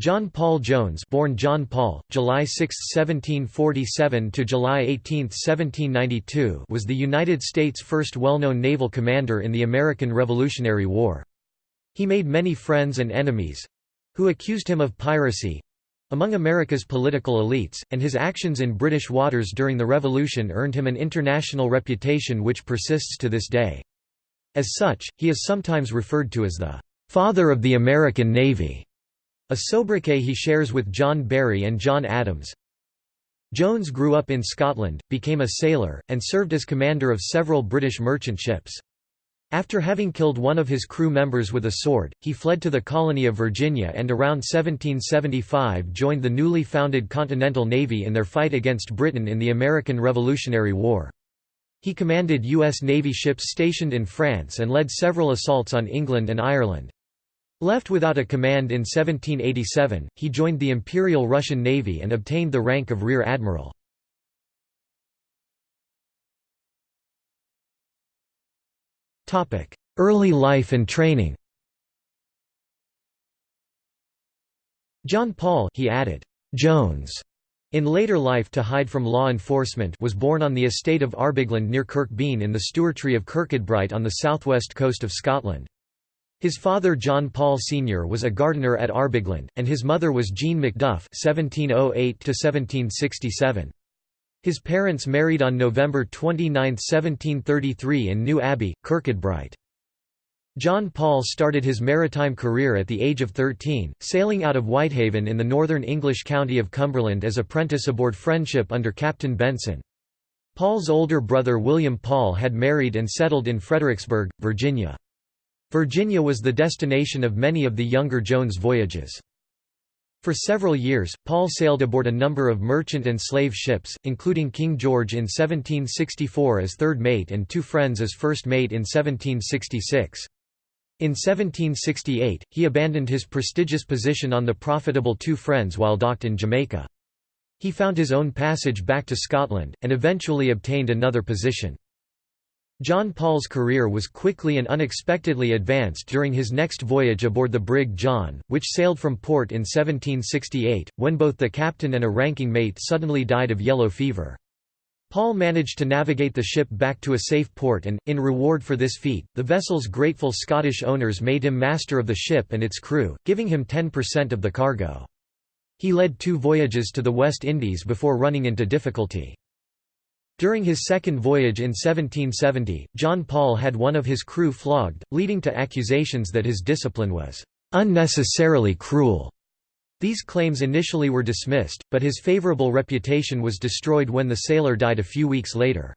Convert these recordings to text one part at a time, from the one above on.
John Paul Jones born John Paul, July 6, 1747 to July 18, 1792 was the United States' first well-known naval commander in the American Revolutionary War. He made many friends and enemies—who accused him of piracy—among America's political elites, and his actions in British waters during the Revolution earned him an international reputation which persists to this day. As such, he is sometimes referred to as the "...father of the American Navy." A sobriquet he shares with John Barry and John Adams. Jones grew up in Scotland, became a sailor, and served as commander of several British merchant ships. After having killed one of his crew members with a sword, he fled to the colony of Virginia and around 1775 joined the newly founded Continental Navy in their fight against Britain in the American Revolutionary War. He commanded U.S. Navy ships stationed in France and led several assaults on England and Ireland. Left without a command in 1787, he joined the Imperial Russian Navy and obtained the rank of Rear Admiral. Early life and training John Paul he added, Jones, in later life to hide from law enforcement was born on the estate of Arbigland near Kirkbean in the stewartry of Kirkcudbright on the southwest coast of Scotland. His father John Paul Sr. was a gardener at Arbigland, and his mother was Jean Macduff (1708–1767). His parents married on November 29, 1733 in New Abbey, Kirkcudbright. John Paul started his maritime career at the age of 13, sailing out of Whitehaven in the northern English county of Cumberland as apprentice aboard Friendship under Captain Benson. Paul's older brother William Paul had married and settled in Fredericksburg, Virginia. Virginia was the destination of many of the younger Jones voyages. For several years, Paul sailed aboard a number of merchant and slave ships, including King George in 1764 as third mate and Two Friends as first mate in 1766. In 1768, he abandoned his prestigious position on the profitable Two Friends while docked in Jamaica. He found his own passage back to Scotland, and eventually obtained another position. John Paul's career was quickly and unexpectedly advanced during his next voyage aboard the brig John, which sailed from port in 1768, when both the captain and a ranking mate suddenly died of yellow fever. Paul managed to navigate the ship back to a safe port and, in reward for this feat, the vessel's grateful Scottish owners made him master of the ship and its crew, giving him 10% of the cargo. He led two voyages to the West Indies before running into difficulty. During his second voyage in 1770, John Paul had one of his crew flogged, leading to accusations that his discipline was unnecessarily cruel. These claims initially were dismissed, but his favorable reputation was destroyed when the sailor died a few weeks later.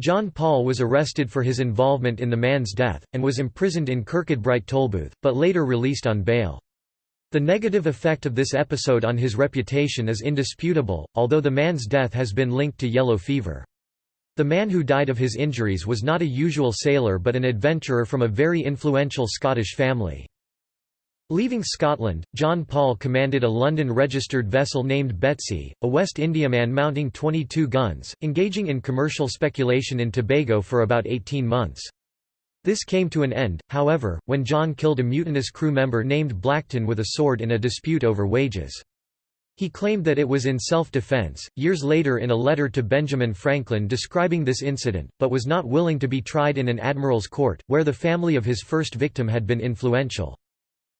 John Paul was arrested for his involvement in the man's death, and was imprisoned in Kirkcudbright Tolbooth, but later released on bail. The negative effect of this episode on his reputation is indisputable, although the man's death has been linked to yellow fever. The man who died of his injuries was not a usual sailor but an adventurer from a very influential Scottish family. Leaving Scotland, John Paul commanded a London-registered vessel named Betsy, a West Indiaman mounting 22 guns, engaging in commercial speculation in Tobago for about 18 months. This came to an end, however, when John killed a mutinous crew member named Blackton with a sword in a dispute over wages. He claimed that it was in self-defense, years later in a letter to Benjamin Franklin describing this incident, but was not willing to be tried in an admiral's court, where the family of his first victim had been influential.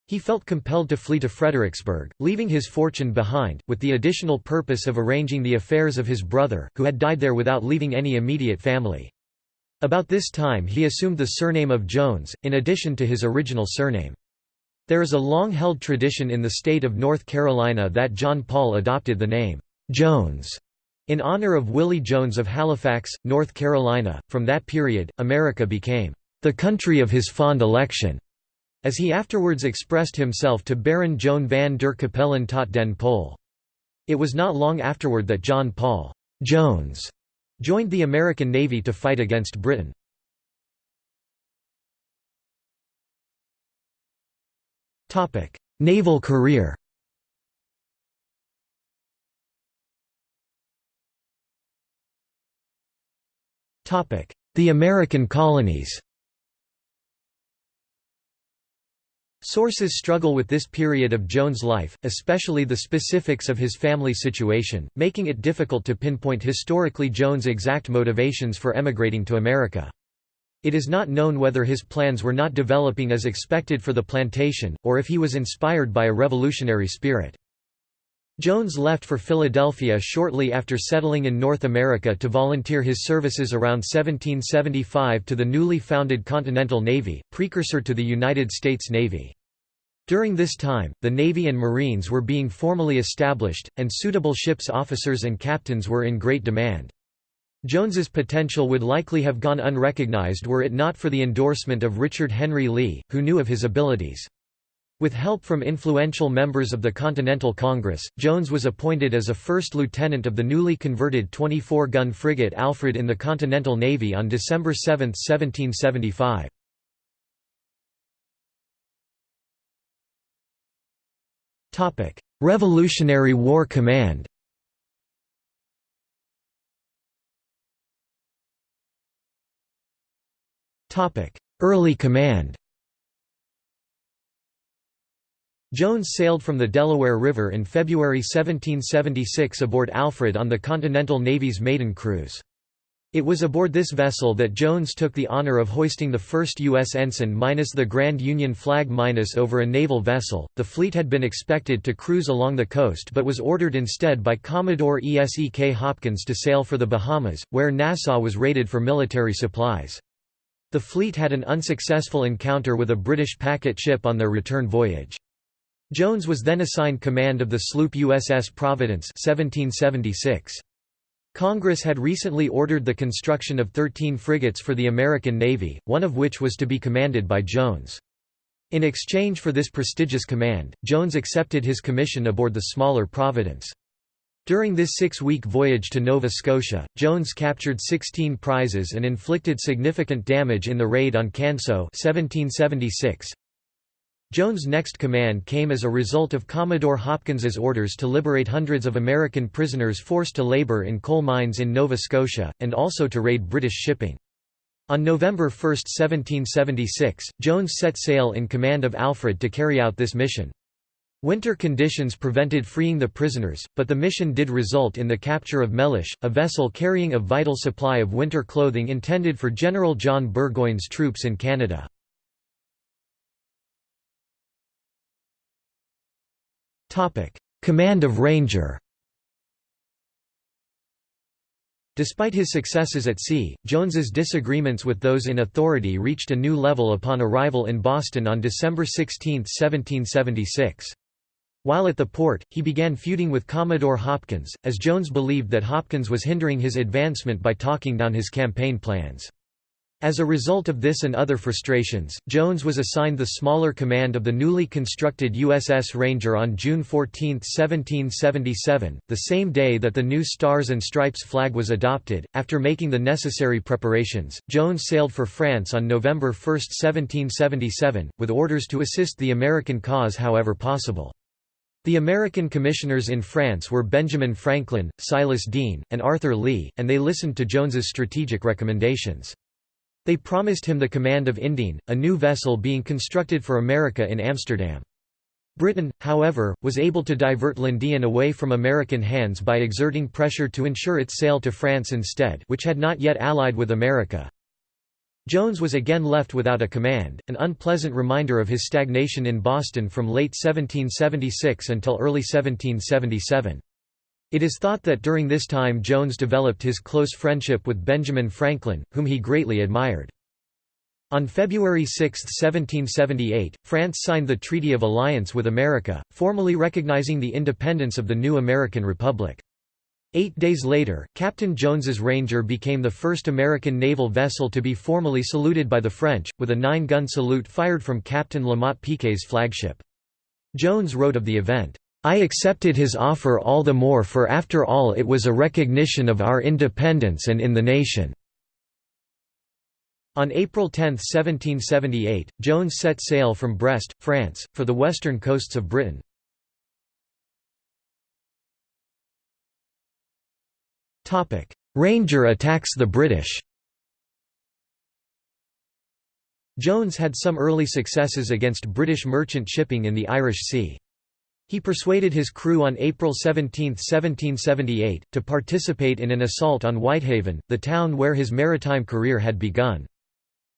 He felt compelled to flee to Fredericksburg, leaving his fortune behind, with the additional purpose of arranging the affairs of his brother, who had died there without leaving any immediate family. About this time he assumed the surname of Jones, in addition to his original surname. There is a long-held tradition in the state of North Carolina that John Paul adopted the name, Jones, in honor of Willie Jones of Halifax, North Carolina. From that period, America became the country of his fond election, as he afterwards expressed himself to Baron Joan van der Capellen tot den Pol. It was not long afterward that John Paul Jones joined the American Navy to fight against Britain. Naval career. The American colonies Sources struggle with this period of Jones' life, especially the specifics of his family situation, making it difficult to pinpoint historically Jones' exact motivations for emigrating to America. It is not known whether his plans were not developing as expected for the plantation, or if he was inspired by a revolutionary spirit. Jones left for Philadelphia shortly after settling in North America to volunteer his services around 1775 to the newly founded Continental Navy, precursor to the United States Navy. During this time, the Navy and Marines were being formally established, and suitable ships' officers and captains were in great demand. Jones's potential would likely have gone unrecognized were it not for the endorsement of Richard Henry Lee, who knew of his abilities. With help from influential members of the Continental Congress, Jones was appointed as a first lieutenant of the newly converted 24-gun frigate Alfred in the Continental Navy on December 7, 1775. Revolutionary War Command Early command Jones sailed from the Delaware River in February 1776 aboard Alfred on the Continental Navy's maiden cruise. It was aboard this vessel that Jones took the honor of hoisting the first U.S. ensign minus the Grand Union flag minus over a naval vessel. The fleet had been expected to cruise along the coast but was ordered instead by Commodore E.S.E.K. Hopkins to sail for the Bahamas, where Nassau was raided for military supplies. The fleet had an unsuccessful encounter with a British packet ship on their return voyage. Jones was then assigned command of the sloop USS Providence 1776. Congress had recently ordered the construction of 13 frigates for the American Navy, one of which was to be commanded by Jones. In exchange for this prestigious command, Jones accepted his commission aboard the smaller Providence. During this six-week voyage to Nova Scotia, Jones captured 16 prizes and inflicted significant damage in the raid on Canso 1776. Jones' next command came as a result of Commodore Hopkins's orders to liberate hundreds of American prisoners forced to labor in coal mines in Nova Scotia, and also to raid British shipping. On November 1, 1776, Jones set sail in command of Alfred to carry out this mission. Winter conditions prevented freeing the prisoners, but the mission did result in the capture of Mellish, a vessel carrying a vital supply of winter clothing intended for General John Burgoyne's troops in Canada. Command of Ranger Despite his successes at sea, Jones's disagreements with those in authority reached a new level upon arrival in Boston on December 16, 1776. While at the port, he began feuding with Commodore Hopkins, as Jones believed that Hopkins was hindering his advancement by talking down his campaign plans. As a result of this and other frustrations, Jones was assigned the smaller command of the newly constructed USS Ranger on June 14, 1777, the same day that the new Stars and Stripes flag was adopted. After making the necessary preparations, Jones sailed for France on November 1, 1777, with orders to assist the American cause however possible. The American commissioners in France were Benjamin Franklin, Silas Deane, and Arthur Lee, and they listened to Jones's strategic recommendations. They promised him the command of Indien, a new vessel being constructed for America in Amsterdam. Britain, however, was able to divert l'Indienne away from American hands by exerting pressure to ensure its sale to France instead which had not yet allied with America. Jones was again left without a command, an unpleasant reminder of his stagnation in Boston from late 1776 until early 1777. It is thought that during this time Jones developed his close friendship with Benjamin Franklin, whom he greatly admired. On February 6, 1778, France signed the Treaty of Alliance with America, formally recognizing the independence of the new American Republic. Eight days later, Captain Jones's Ranger became the first American naval vessel to be formally saluted by the French, with a nine-gun salute fired from Captain Lamotte Piquet's flagship. Jones wrote of the event, I accepted his offer all the more for after all it was a recognition of our independence and in the nation." On April 10, 1778, Jones set sail from Brest, France, for the western coasts of Britain. Ranger attacks the British Jones had some early successes against British merchant shipping in the Irish Sea. He persuaded his crew on April 17, 1778, to participate in an assault on Whitehaven, the town where his maritime career had begun.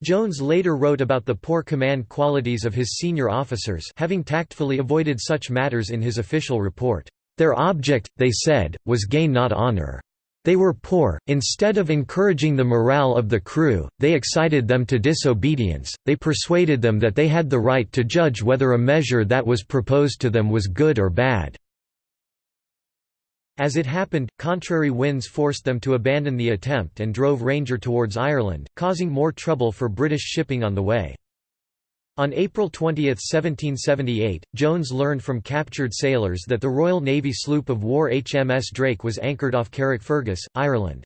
Jones later wrote about the poor command qualities of his senior officers having tactfully avoided such matters in his official report. Their object, they said, was gain not honor. They were poor, instead of encouraging the morale of the crew, they excited them to disobedience, they persuaded them that they had the right to judge whether a measure that was proposed to them was good or bad. As it happened, contrary winds forced them to abandon the attempt and drove Ranger towards Ireland, causing more trouble for British shipping on the way. On April 20, 1778, Jones learned from captured sailors that the Royal Navy sloop of war HMS Drake was anchored off Carrickfergus, Ireland.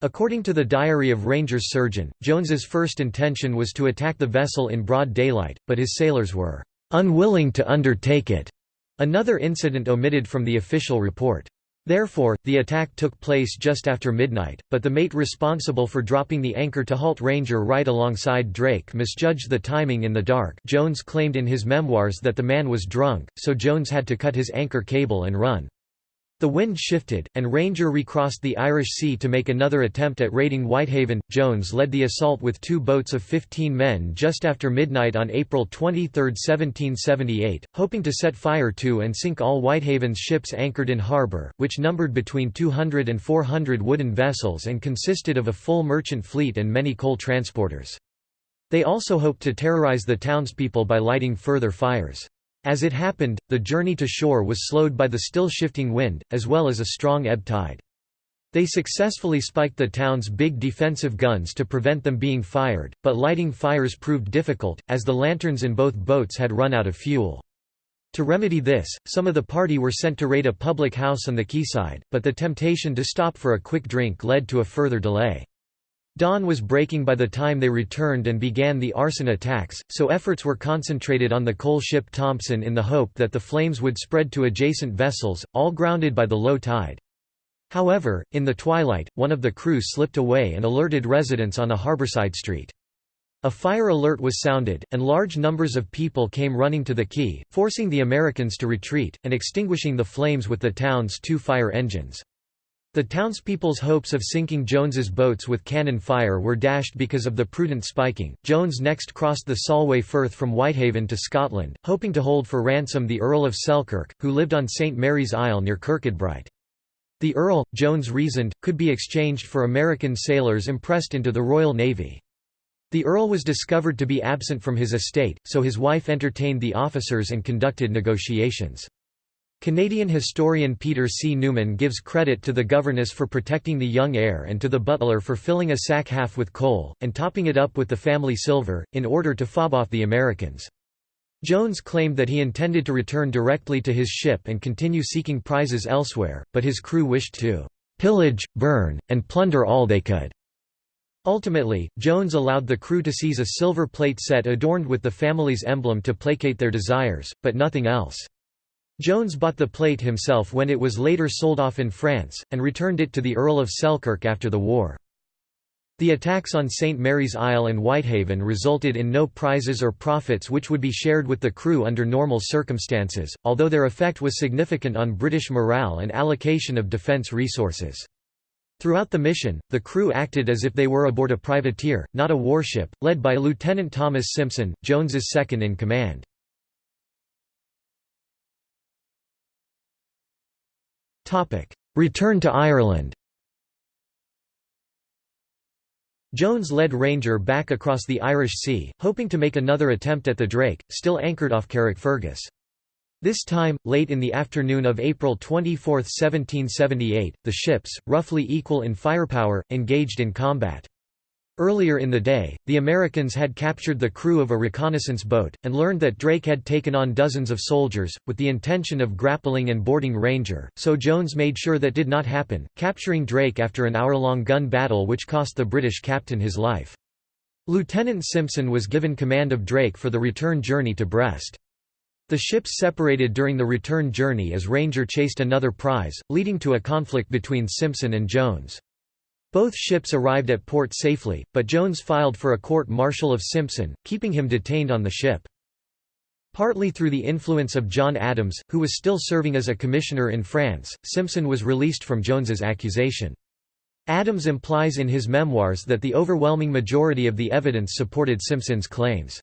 According to the diary of Ranger's surgeon, Jones's first intention was to attack the vessel in broad daylight, but his sailors were "...unwilling to undertake it." Another incident omitted from the official report. Therefore, the attack took place just after midnight, but the mate responsible for dropping the anchor to halt Ranger right alongside Drake misjudged the timing in the dark Jones claimed in his memoirs that the man was drunk, so Jones had to cut his anchor cable and run. The wind shifted, and Ranger recrossed the Irish Sea to make another attempt at raiding Whitehaven. Jones led the assault with two boats of 15 men just after midnight on April 23, 1778, hoping to set fire to and sink all Whitehaven's ships anchored in harbour, which numbered between 200 and 400 wooden vessels and consisted of a full merchant fleet and many coal transporters. They also hoped to terrorise the townspeople by lighting further fires. As it happened, the journey to shore was slowed by the still shifting wind, as well as a strong ebb tide. They successfully spiked the town's big defensive guns to prevent them being fired, but lighting fires proved difficult, as the lanterns in both boats had run out of fuel. To remedy this, some of the party were sent to raid a public house on the quayside, but the temptation to stop for a quick drink led to a further delay. Dawn was breaking by the time they returned and began the arson attacks, so efforts were concentrated on the coal ship Thompson in the hope that the flames would spread to adjacent vessels, all grounded by the low tide. However, in the twilight, one of the crew slipped away and alerted residents on a harborside street. A fire alert was sounded, and large numbers of people came running to the quay, forcing the Americans to retreat, and extinguishing the flames with the town's two fire engines. The townspeople's hopes of sinking Jones's boats with cannon fire were dashed because of the prudent spiking. Jones next crossed the Solway Firth from Whitehaven to Scotland, hoping to hold for ransom the Earl of Selkirk, who lived on St Mary's Isle near Kirkcudbright. The Earl, Jones reasoned, could be exchanged for American sailors impressed into the Royal Navy. The Earl was discovered to be absent from his estate, so his wife entertained the officers and conducted negotiations. Canadian historian Peter C. Newman gives credit to the governess for protecting the young heir and to the butler for filling a sack half with coal, and topping it up with the family silver, in order to fob off the Americans. Jones claimed that he intended to return directly to his ship and continue seeking prizes elsewhere, but his crew wished to "...pillage, burn, and plunder all they could." Ultimately, Jones allowed the crew to seize a silver plate set adorned with the family's emblem to placate their desires, but nothing else. Jones bought the plate himself when it was later sold off in France, and returned it to the Earl of Selkirk after the war. The attacks on St. Mary's Isle and Whitehaven resulted in no prizes or profits which would be shared with the crew under normal circumstances, although their effect was significant on British morale and allocation of defence resources. Throughout the mission, the crew acted as if they were aboard a privateer, not a warship, led by Lieutenant Thomas Simpson, Jones's second Return to Ireland Jones led Ranger back across the Irish Sea, hoping to make another attempt at the Drake, still anchored off Carrickfergus. This time, late in the afternoon of April 24, 1778, the ships, roughly equal in firepower, engaged in combat. Earlier in the day, the Americans had captured the crew of a reconnaissance boat, and learned that Drake had taken on dozens of soldiers, with the intention of grappling and boarding Ranger, so Jones made sure that did not happen, capturing Drake after an hour-long gun battle which cost the British captain his life. Lieutenant Simpson was given command of Drake for the return journey to Brest. The ships separated during the return journey as Ranger chased another prize, leading to a conflict between Simpson and Jones. Both ships arrived at port safely, but Jones filed for a court-martial of Simpson, keeping him detained on the ship. Partly through the influence of John Adams, who was still serving as a commissioner in France, Simpson was released from Jones's accusation. Adams implies in his memoirs that the overwhelming majority of the evidence supported Simpson's claims.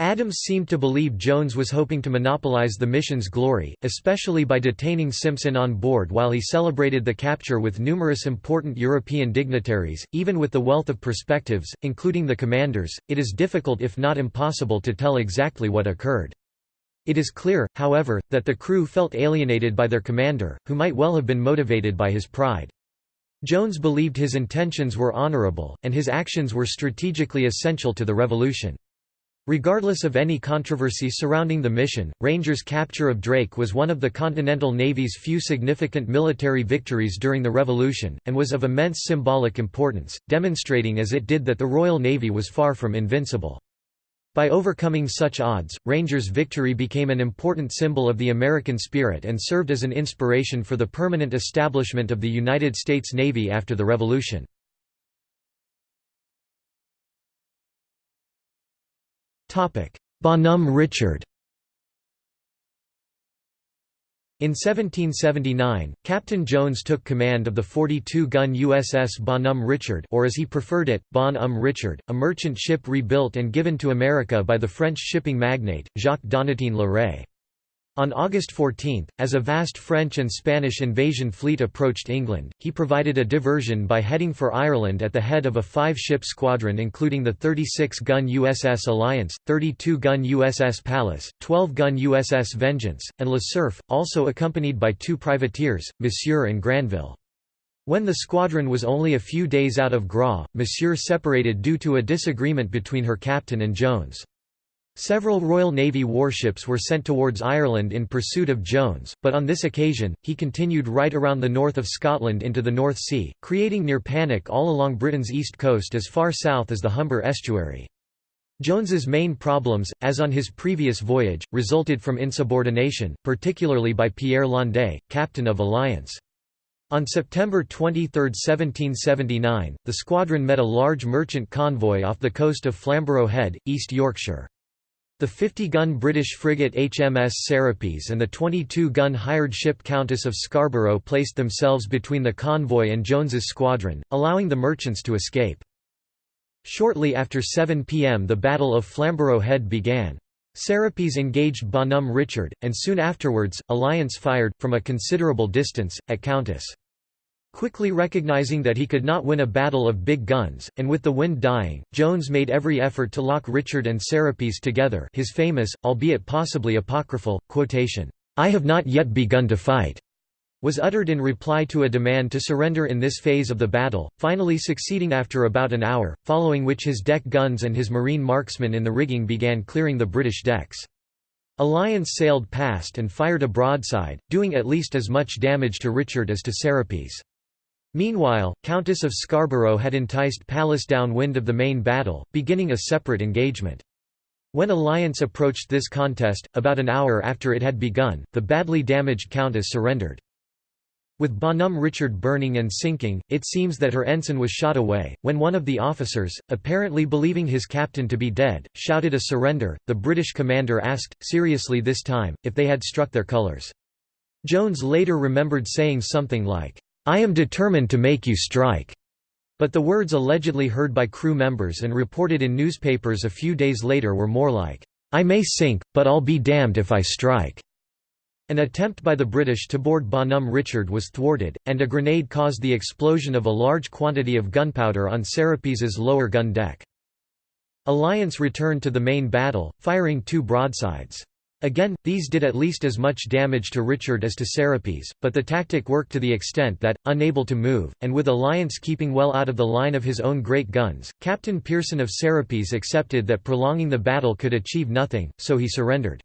Adams seemed to believe Jones was hoping to monopolize the mission's glory, especially by detaining Simpson on board while he celebrated the capture with numerous important European dignitaries. Even with the wealth of perspectives, including the commanders, it is difficult if not impossible to tell exactly what occurred. It is clear, however, that the crew felt alienated by their commander, who might well have been motivated by his pride. Jones believed his intentions were honorable, and his actions were strategically essential to the revolution. Regardless of any controversy surrounding the mission, Ranger's capture of Drake was one of the Continental Navy's few significant military victories during the Revolution, and was of immense symbolic importance, demonstrating as it did that the Royal Navy was far from invincible. By overcoming such odds, Ranger's victory became an important symbol of the American spirit and served as an inspiration for the permanent establishment of the United States Navy after the Revolution. Bonhomme Richard In 1779, Captain Jones took command of the 42-gun USS Bonhomme Richard or as he preferred it, Bon Homme Richard, a merchant ship rebuilt and given to America by the French shipping magnate, Jacques Donatien Le Ray. On August 14, as a vast French and Spanish invasion fleet approached England, he provided a diversion by heading for Ireland at the head of a five-ship squadron including the 36-gun USS Alliance, 32-gun USS Pallas, 12-gun USS Vengeance, and Le Cerf, also accompanied by two privateers, Monsieur and Granville. When the squadron was only a few days out of Groix, Monsieur separated due to a disagreement between her captain and Jones. Several Royal Navy warships were sent towards Ireland in pursuit of Jones, but on this occasion, he continued right around the north of Scotland into the North Sea, creating near panic all along Britain's east coast as far south as the Humber estuary. Jones's main problems, as on his previous voyage, resulted from insubordination, particularly by Pierre Landais, captain of Alliance. On September 23, 1779, the squadron met a large merchant convoy off the coast of Flamborough Head, East Yorkshire. The 50-gun British frigate HMS Serapis and the 22-gun hired ship Countess of Scarborough placed themselves between the convoy and Jones's squadron, allowing the merchants to escape. Shortly after 7 p.m. the Battle of Flamborough Head began. Serapis engaged Bonhomme Richard, and soon afterwards, Alliance fired, from a considerable distance, at Countess. Quickly recognizing that he could not win a battle of big guns, and with the wind dying, Jones made every effort to lock Richard and Serapis together his famous, albeit possibly apocryphal, quotation, "'I have not yet begun to fight' was uttered in reply to a demand to surrender in this phase of the battle, finally succeeding after about an hour, following which his deck guns and his marine marksmen in the rigging began clearing the British decks. Alliance sailed past and fired a broadside, doing at least as much damage to Richard as to Serapis. Meanwhile, Countess of Scarborough had enticed Pallas downwind of the main battle, beginning a separate engagement. When Alliance approached this contest, about an hour after it had begun, the badly damaged Countess surrendered. With Bonhomme Richard burning and sinking, it seems that her ensign was shot away. When one of the officers, apparently believing his captain to be dead, shouted a surrender, the British commander asked, seriously this time, if they had struck their colours. Jones later remembered saying something like, I am determined to make you strike." But the words allegedly heard by crew members and reported in newspapers a few days later were more like, I may sink, but I'll be damned if I strike. An attempt by the British to board Bonhomme Richard was thwarted, and a grenade caused the explosion of a large quantity of gunpowder on Serapis's lower gun deck. Alliance returned to the main battle, firing two broadsides. Again, these did at least as much damage to Richard as to Serapis, but the tactic worked to the extent that, unable to move, and with Alliance keeping well out of the line of his own great guns, Captain Pearson of Serapis accepted that prolonging the battle could achieve nothing, so he surrendered.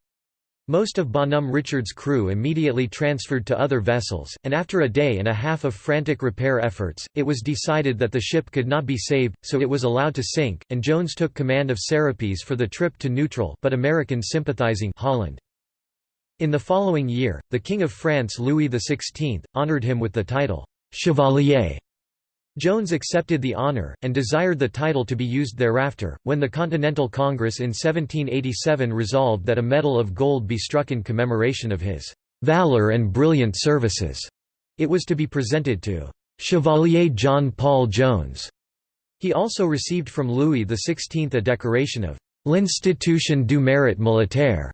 Most of Bonhomme Richard's crew immediately transferred to other vessels, and after a day and a half of frantic repair efforts, it was decided that the ship could not be saved, so it was allowed to sink, and Jones took command of Serapis for the trip to neutral but American-sympathizing Holland. In the following year, the King of France Louis XVI, honoured him with the title, Chevalier Jones accepted the honor, and desired the title to be used thereafter. When the Continental Congress in 1787 resolved that a medal of gold be struck in commemoration of his valor and brilliant services, it was to be presented to Chevalier John Paul Jones. He also received from Louis XVI a decoration of l'Institution du Mérite Militaire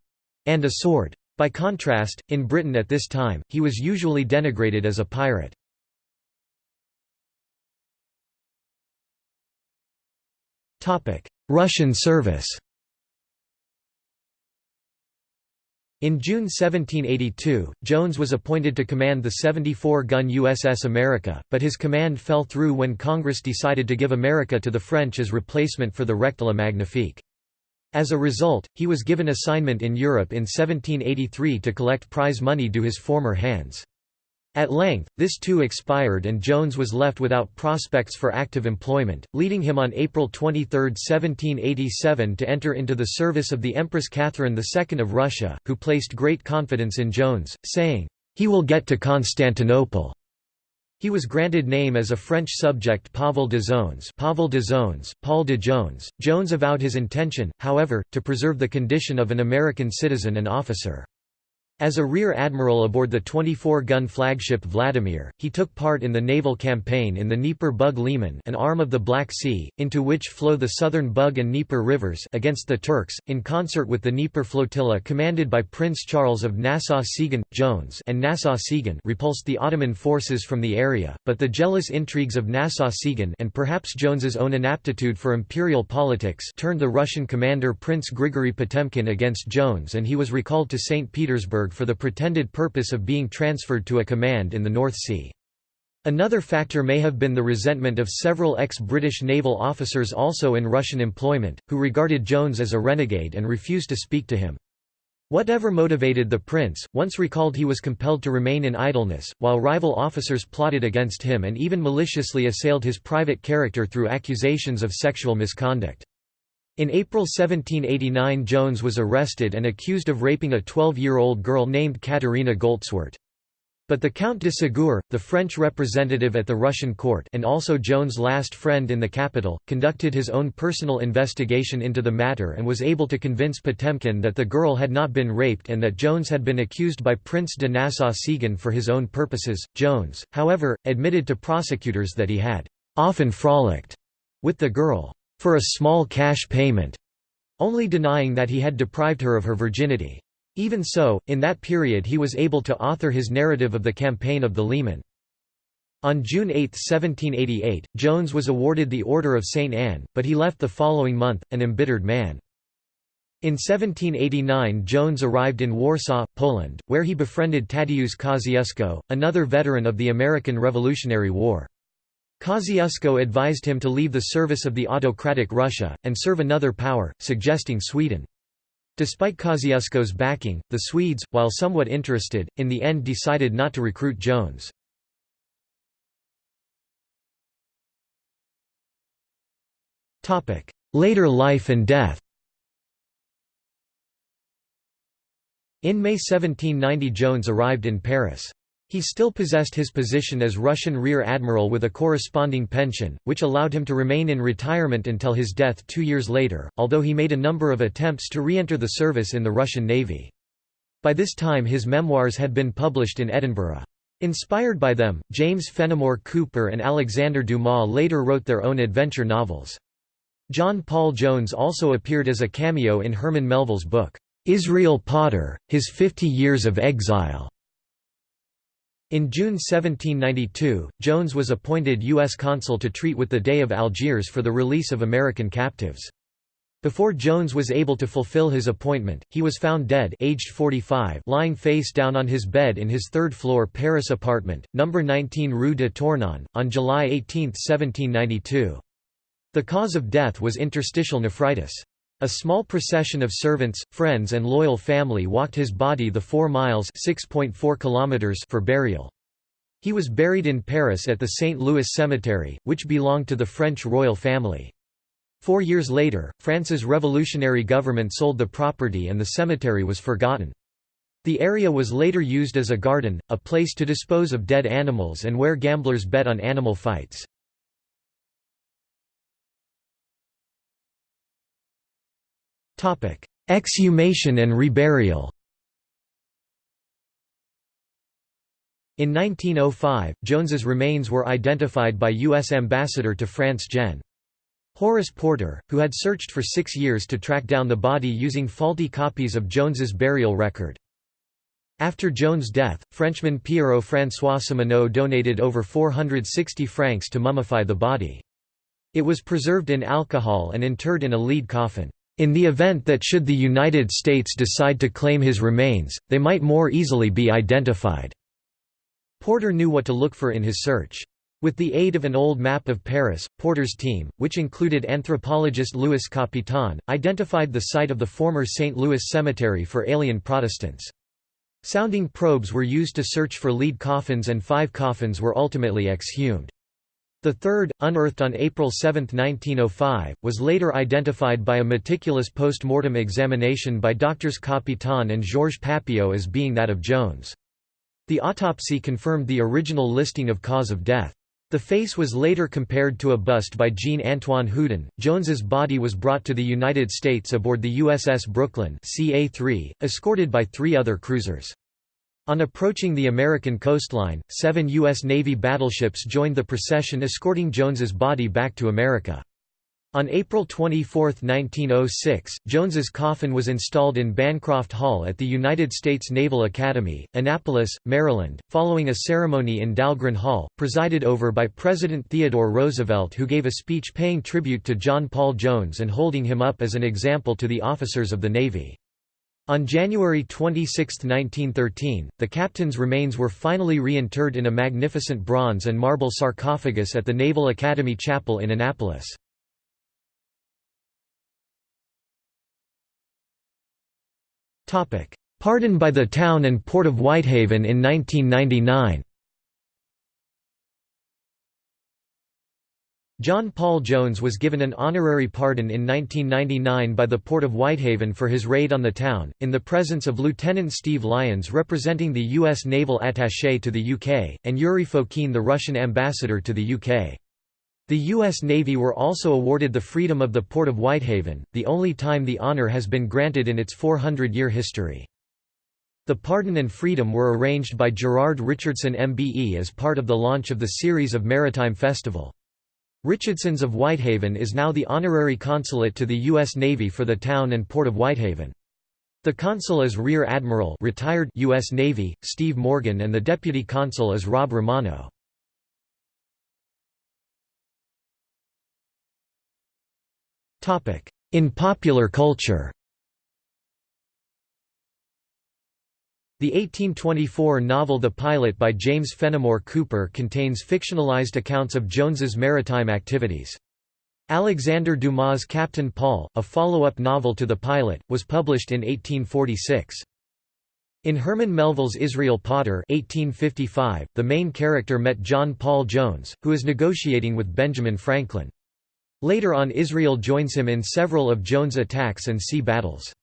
and a sword. By contrast, in Britain at this time, he was usually denigrated as a pirate. Russian service In June 1782, Jones was appointed to command the 74-gun USS America, but his command fell through when Congress decided to give America to the French as replacement for the Rectile Magnifique. As a result, he was given assignment in Europe in 1783 to collect prize money due his former hands. At length, this too expired and Jones was left without prospects for active employment, leading him on April 23, 1787 to enter into the service of the Empress Catherine II of Russia, who placed great confidence in Jones, saying, "'He will get to Constantinople." He was granted name as a French subject Pavel de Zones Pavel de Zones, Paul de Jones. Jones avowed his intention, however, to preserve the condition of an American citizen and officer. As a rear admiral aboard the 24-gun flagship Vladimir, he took part in the naval campaign in the Dnieper Bug Liman an arm of the Black Sea, into which flow the southern Bug and Dnieper rivers against the Turks, in concert with the Dnieper flotilla commanded by Prince Charles of Nassau-Siegen, Jones and Nassau-Siegen repulsed the Ottoman forces from the area, but the jealous intrigues of Nassau-Siegen and perhaps Jones's own inaptitude for imperial politics turned the Russian commander Prince Grigory Potemkin against Jones and he was recalled to St. Petersburg for the pretended purpose of being transferred to a command in the North Sea. Another factor may have been the resentment of several ex-British naval officers also in Russian employment, who regarded Jones as a renegade and refused to speak to him. Whatever motivated the prince, once recalled he was compelled to remain in idleness, while rival officers plotted against him and even maliciously assailed his private character through accusations of sexual misconduct. In April 1789 Jones was arrested and accused of raping a 12-year-old girl named Katerina Goltswert. But the Count de Ségur, the French representative at the Russian court and also Jones' last friend in the capital, conducted his own personal investigation into the matter and was able to convince Potemkin that the girl had not been raped and that Jones had been accused by Prince de Nassau-Siegen for his own purposes. Jones, however, admitted to prosecutors that he had often frolicked with the girl for a small cash payment, only denying that he had deprived her of her virginity. Even so, in that period he was able to author his narrative of the campaign of the Liman. On June 8, 1788, Jones was awarded the Order of St. Anne, but he left the following month, an embittered man. In 1789 Jones arrived in Warsaw, Poland, where he befriended Tadeusz Kosciuszko, another veteran of the American Revolutionary War. Kosciuszko advised him to leave the service of the autocratic Russia, and serve another power, suggesting Sweden. Despite Kosciuszko's backing, the Swedes, while somewhat interested, in the end decided not to recruit Jones. Later life and death In May 1790 Jones arrived in Paris. He still possessed his position as Russian Rear Admiral with a corresponding pension, which allowed him to remain in retirement until his death two years later, although he made a number of attempts to re-enter the service in the Russian Navy. By this time his memoirs had been published in Edinburgh. Inspired by them, James Fenimore Cooper and Alexander Dumas later wrote their own adventure novels. John Paul Jones also appeared as a cameo in Herman Melville's book, Israel Potter, His Fifty Years of Exile. In June 1792, Jones was appointed U.S. consul to treat with the Dey of Algiers for the release of American captives. Before Jones was able to fulfill his appointment, he was found dead aged 45 lying face down on his bed in his third-floor Paris apartment, number 19 Rue de Tournon, on July 18, 1792. The cause of death was interstitial nephritis. A small procession of servants, friends and loyal family walked his body the 4 miles kilometers for burial. He was buried in Paris at the St. Louis Cemetery, which belonged to the French royal family. Four years later, France's revolutionary government sold the property and the cemetery was forgotten. The area was later used as a garden, a place to dispose of dead animals and where gamblers bet on animal fights. Exhumation and reburial In 1905, Jones's remains were identified by U.S. Ambassador to France Gen. Horace Porter, who had searched for six years to track down the body using faulty copies of Jones's burial record. After Jones' death, Frenchman Pierrot-François Simoneau donated over 460 francs to mummify the body. It was preserved in alcohol and interred in a lead coffin. In the event that should the United States decide to claim his remains, they might more easily be identified. Porter knew what to look for in his search. With the aid of an old map of Paris, Porter's team, which included anthropologist Louis Capitan, identified the site of the former St. Louis Cemetery for alien Protestants. Sounding probes were used to search for lead coffins and five coffins were ultimately exhumed. The third, unearthed on April 7, 1905, was later identified by a meticulous post-mortem examination by doctors Capitan and Georges Papillault as being that of Jones. The autopsy confirmed the original listing of cause of death. The face was later compared to a bust by Jean-Antoine Houdon. Jones's body was brought to the United States aboard the USS Brooklyn CA-3, escorted by three other cruisers. On approaching the American coastline, seven U.S. Navy battleships joined the procession escorting Jones's body back to America. On April 24, 1906, Jones's coffin was installed in Bancroft Hall at the United States Naval Academy, Annapolis, Maryland, following a ceremony in Dahlgren Hall, presided over by President Theodore Roosevelt who gave a speech paying tribute to John Paul Jones and holding him up as an example to the officers of the Navy. On January 26, 1913, the captain's remains were finally reinterred in a magnificent bronze and marble sarcophagus at the Naval Academy Chapel in Annapolis. Pardon by the town and port of Whitehaven in 1999 John Paul Jones was given an honorary pardon in 1999 by the Port of Whitehaven for his raid on the town, in the presence of Lieutenant Steve Lyons representing the U.S. Naval Attaché to the UK, and Yuri Fokin the Russian ambassador to the UK. The U.S. Navy were also awarded the freedom of the Port of Whitehaven, the only time the honor has been granted in its 400-year history. The pardon and freedom were arranged by Gerard Richardson MBE as part of the launch of the series of Maritime Festival. Richardson's of Whitehaven is now the honorary consulate to the U.S. Navy for the town and port of Whitehaven. The consul is Rear Admiral retired U.S. Navy, Steve Morgan and the deputy consul is Rob Romano. In popular culture The 1824 novel The Pilot by James Fenimore Cooper contains fictionalized accounts of Jones's maritime activities. Alexander Dumas' Captain Paul, a follow-up novel to The Pilot, was published in 1846. In Herman Melville's Israel Potter 1855, the main character met John Paul Jones, who is negotiating with Benjamin Franklin. Later on Israel joins him in several of Jones' attacks and sea battles.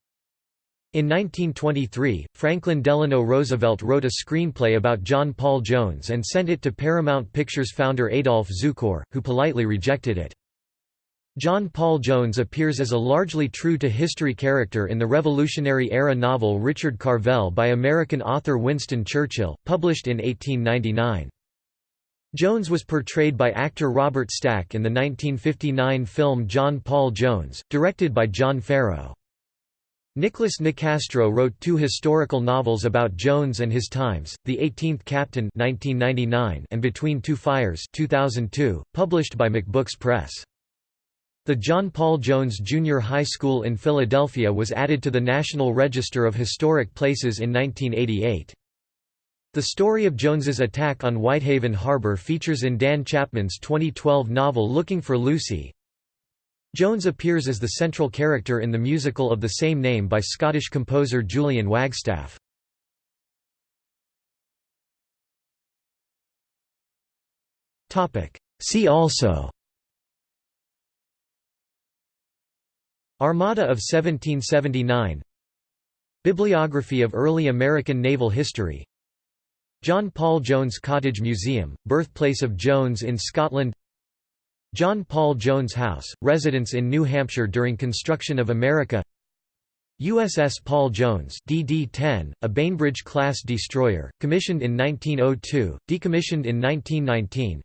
In 1923, Franklin Delano Roosevelt wrote a screenplay about John Paul Jones and sent it to Paramount Pictures founder Adolph Zukor, who politely rejected it. John Paul Jones appears as a largely true-to-history character in the Revolutionary-era novel Richard Carvel by American author Winston Churchill, published in 1899. Jones was portrayed by actor Robert Stack in the 1959 film John Paul Jones, directed by John Farrow. Nicholas Nicastro wrote two historical novels about Jones and his times, The Eighteenth Captain 1999 and Between Two Fires 2002, published by McBooks Press. The John Paul Jones Junior High School in Philadelphia was added to the National Register of Historic Places in 1988. The story of Jones's attack on Whitehaven Harbor features in Dan Chapman's 2012 novel Looking for Lucy. Jones appears as the central character in the musical of the same name by Scottish composer Julian Wagstaff. See also. Armada of 1779 Bibliography of early American naval history. John Paul Jones Cottage Museum, birthplace of Jones in Scotland John Paul Jones House, residence in New Hampshire during construction of America. USS Paul Jones DD-10, a Bainbridge-class destroyer, commissioned in 1902, decommissioned in 1919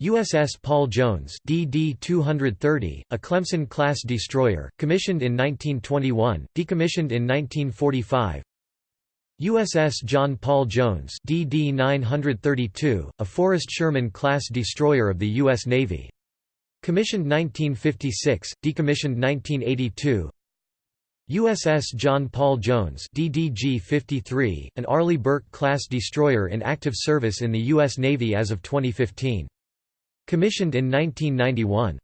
USS Paul Jones DD-230, a Clemson-class destroyer, commissioned in 1921, decommissioned in 1945 USS John Paul Jones DD-932, a Forrest Sherman-class destroyer of the U.S. Navy. Commissioned 1956, decommissioned 1982 USS John Paul Jones DDG-53, an Arleigh Burke-class destroyer in active service in the U.S. Navy as of 2015. Commissioned in 1991.